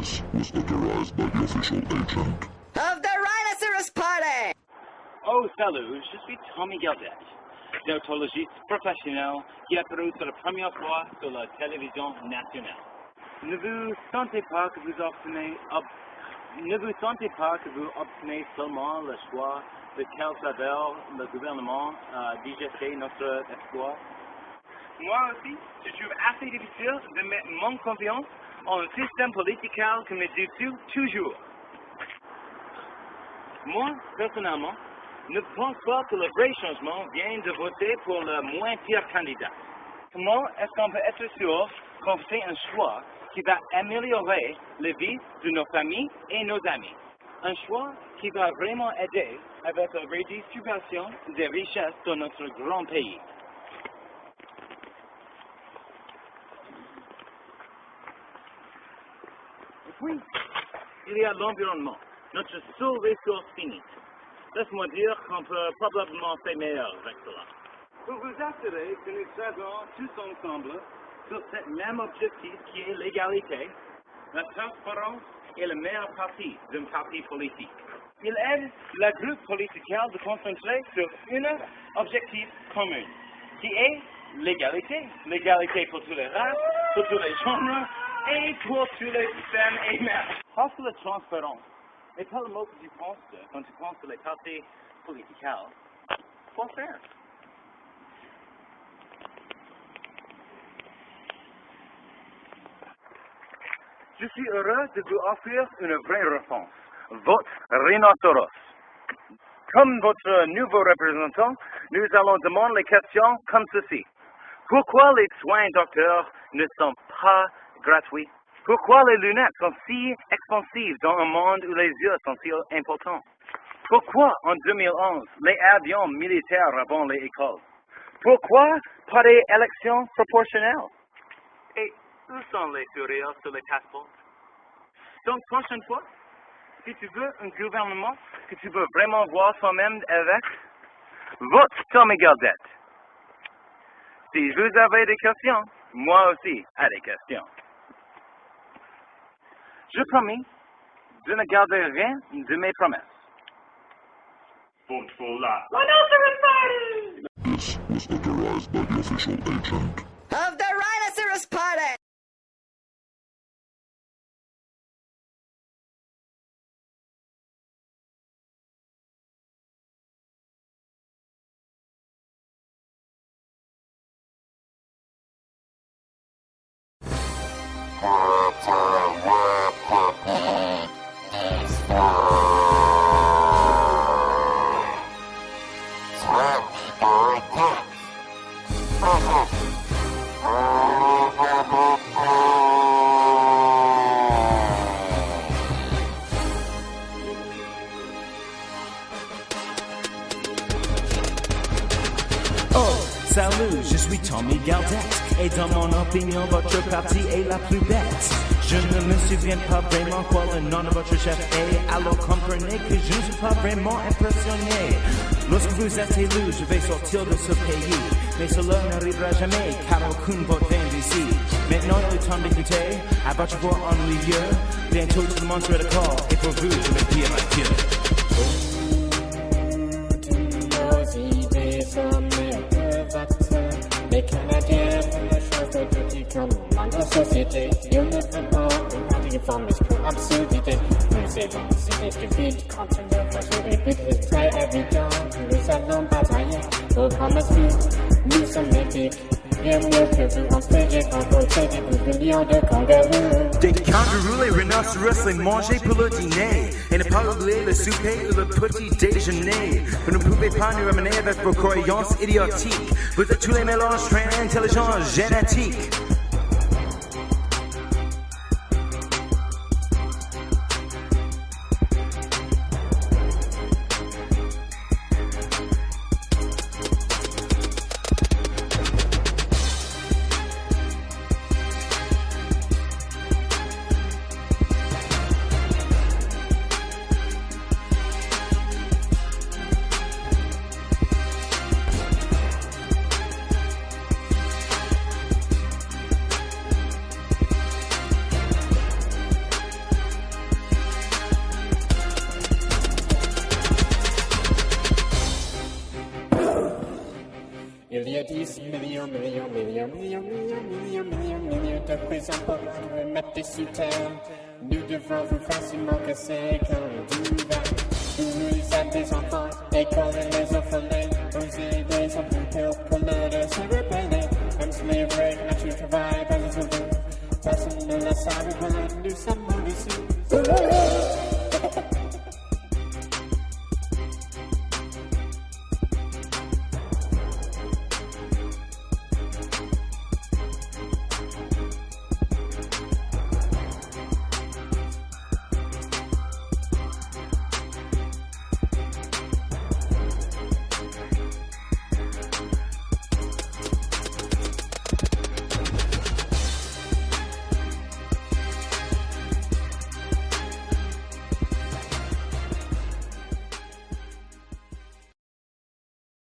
This was authorized by the official agent. Of the Rhinoceros Party! Oh, salut, je suis Tommy Gaudet, déontologiste professionnel qui apparu pour la première fois sur la télévision nationale. Ne vous sentez pas que vous obtenez, ob- ne vous sentez pas que vous obtenez seulement le choix de quel travers le gouvernement a digéré notre espoir? Moi aussi, je trouve assez difficile de mettre mon confiance un système politique qui me déçoit toujours. Moi, personnellement, ne pense pas que le vrai changement vient de voter pour le moins pire candidat. Comment est-ce qu'on peut être sûr qu'on fait un choix qui va améliorer la vie de nos familles et nos amis? Un choix qui va vraiment aider avec la redistribution des richesses dans notre grand pays. Puis, il y a l'environnement, notre seule ressource finie. Laisse-moi dire qu'on peut probablement faire meilleur avec cela. Pour vous assurer que nous travaillons tous ensemble sur ce même objectif qui est l'égalité, la transparence est le meilleur parti d'un parti politique. Il aide le groupe politique de concentrer sur un objectif commun, qui est l'égalité. L'égalité pour tous les races, pour tous les genres et pour tous les femmes et mères. Parce que la transparence n'est pas le mot que tu penses quand tu penses les partis politiques. Faut faire. Je suis heureux de vous offrir une vraie réponse. Votre rhinocéros. Comme votre nouveau représentant, nous allons demander les questions comme ceci. Pourquoi les soins docteurs ne sont pas gratuits? Pourquoi les lunettes sont si expensives dans un monde où les yeux sont si importants? Pourquoi en 2011 les avions militaires avant les écoles? Pourquoi pas des élections proportionnelles? Et où sont les sourires sur les passeports? Donc, prochaine fois, si tu veux un gouvernement que tu veux vraiment voir toi-même avec, vote Tommy Gaudet. Si vous avez des questions, moi aussi ai des questions. Je promis de ne garder rien de mes promesses. Vote for la. Rhinocer Party. This was authorized by the official agent. Of the Rhinoceros Party! Je suis Tommy Gaudet. Et dans mon opinion, votre parti est la plus bête. Je ne me souviens pas vraiment quoi le nom de votre chef est. Alors comprenez que je ne suis pas vraiment impressionné. Lorsque vous êtes élu, je vais sortir de ce pays. Mais cela n'arrivera jamais, car aucun vote vient d'ici. Maintenant, il est temps d'écouter à votre voix ennuyeux. Bientôt, tout le monde sera d'accord. Et pour vous, je vais dire adieu. Dans la société. Ils ne veulent pas une réformiste pour absurdité. Nous savons, c'est stupide quand on ne va se répéter. C'est très évident que nous allons batailler pour promesses Nous sommes épiques. Bien mieux que vous en faisiez quand vous faisiez des millions de kangourous. Des kangourous, les rhinocéros, les manger pour le dîner. Et ne pas oublier le souper ou le petit déjeuner. Vous ne pouvez pas nous ramener avec vos croyances idiotiques. Vous êtes tous les mélanges très intelligents, génétiques. Des millions, millions, millions, millions, millions, millions, millions, millions de prisons pour remettre des sous terre. Nous devons vous facilement casser comme du vin. Vous êtes des enfants, écoles les orphelins, vous aidez sans plus pire pour l'aider se rebeller. Même slavery, nature travail, pas de souvenir. Personne ne le savait, voilà, nous sommes